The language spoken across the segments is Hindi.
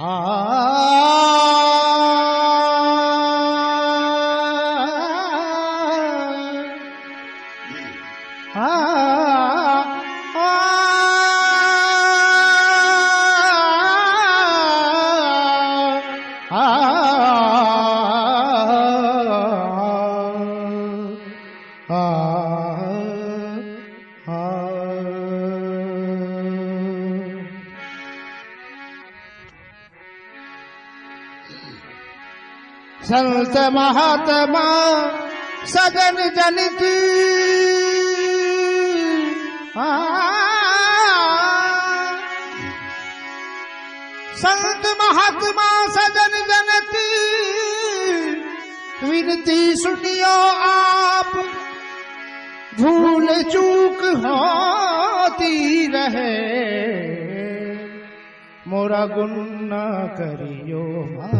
ಆ संत महात्मा सगन जन की संत महात्मा सजन जन की विनती सुनियो आप भूल चूक होती रहे मोरा गुन न करियो मा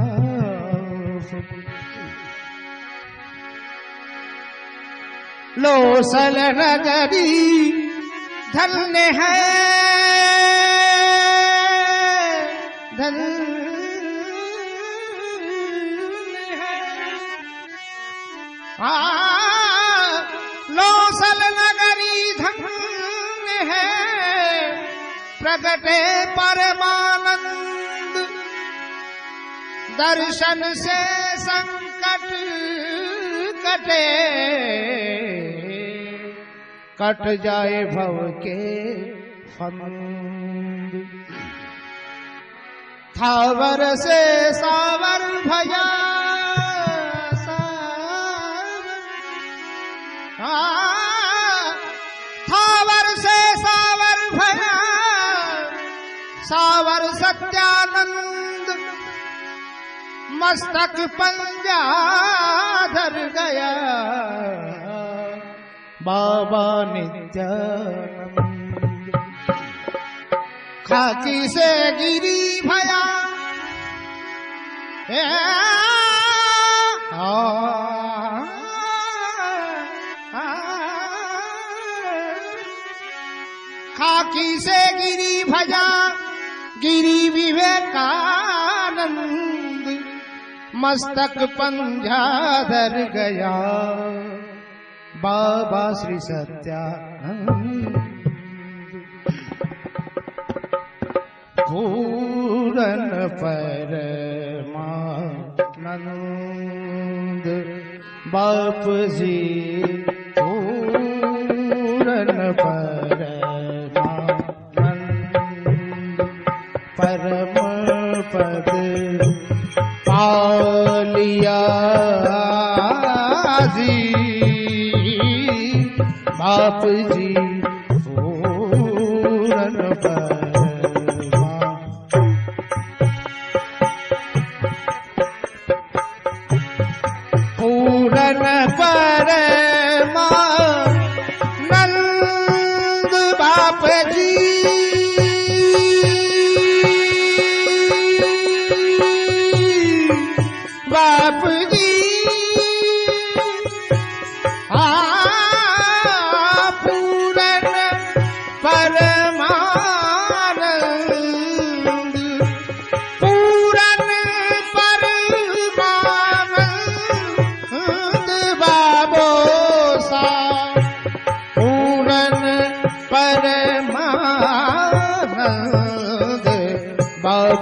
लोसल नगरी धन्य है धन लोसल नगरी धन्य है प्रगटे परमानंद दर्शन से संकट कटे कट जाए भव के फंद थावर से सावर भया थावर से सावर भया सावर सत्यानंद मस्तक पंजा धर गया बाबा नित्यानंद खाकी से गिरी भया ए खाकी से गिरी भया गिरी विवेकानंद मस्तक पंजाधर गया बाबा श्री सत्या पूरन पर नंद बाप जी पूरन पर नंद परम पद aziz baap ji o ran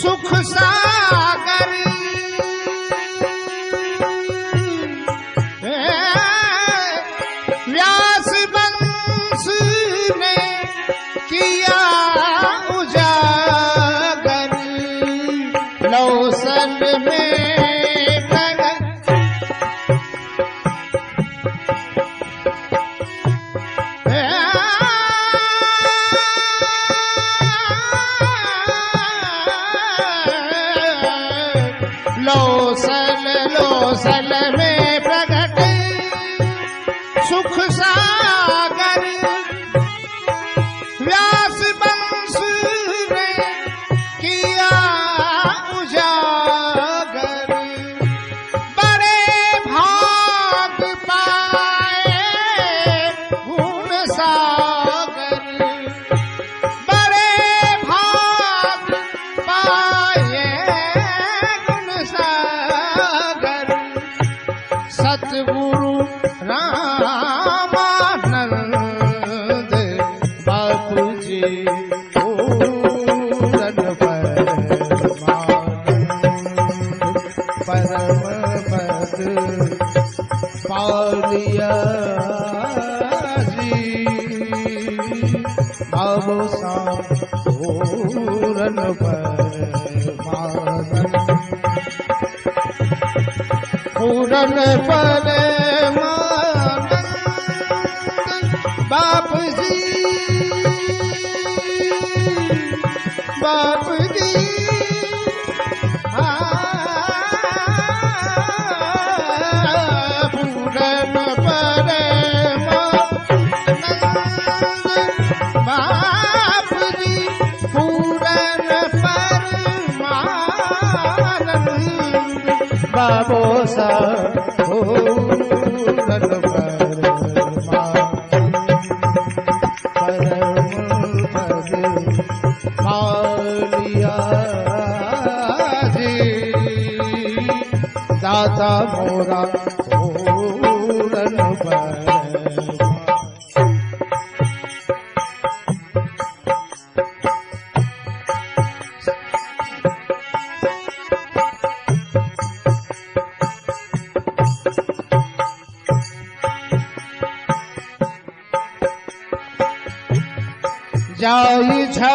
सुख सागर आवो साम पूरन पर मारन बाप जी बाप बाब पूर पूरम आा भोला যাই ছা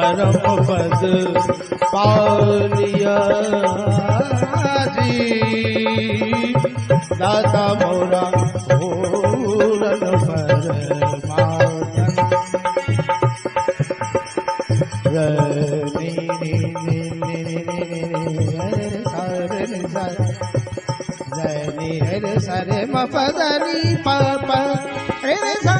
मोरा ददा मौना पद हरे शरम पदरि परि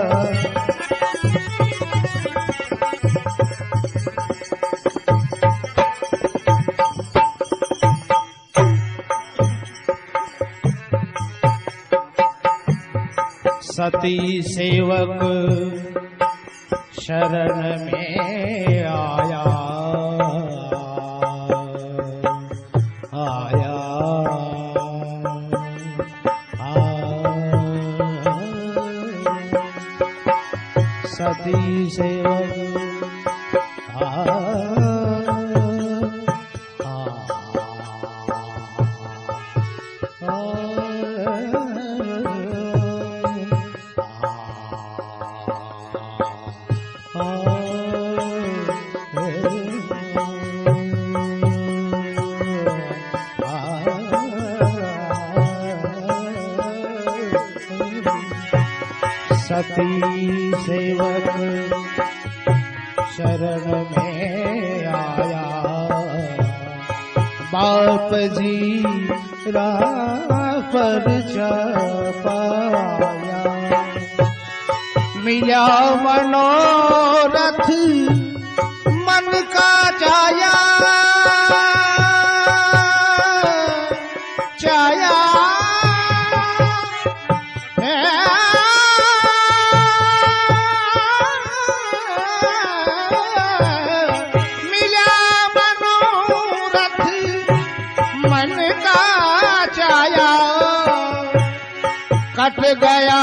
सती सेवक शरण में आया आया सती भक्ति सेवक शरण में आया बाप जी राह पर पाया मिला मनोरथ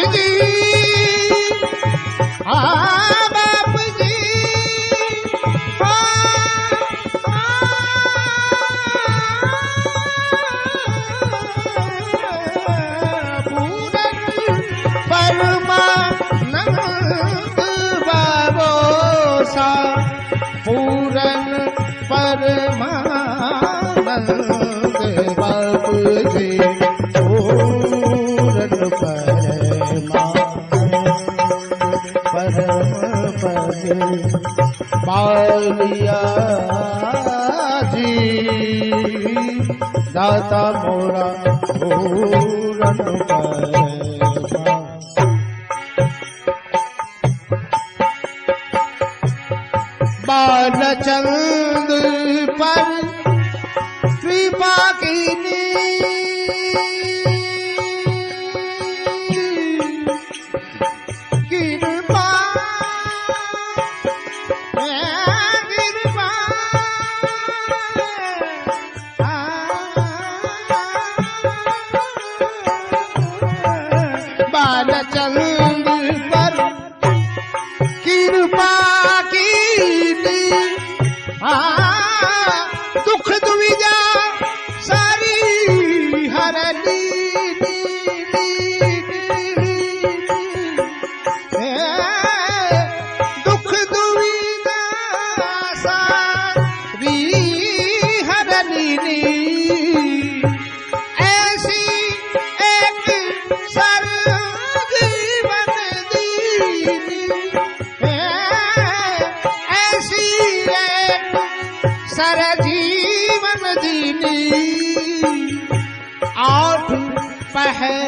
Thank you. बाल मिया जी दाता मोरा हो रंग उतार बा न चंद्र पर श्री पाकीनी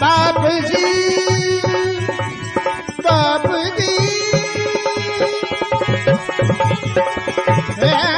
बाप जी बाप जी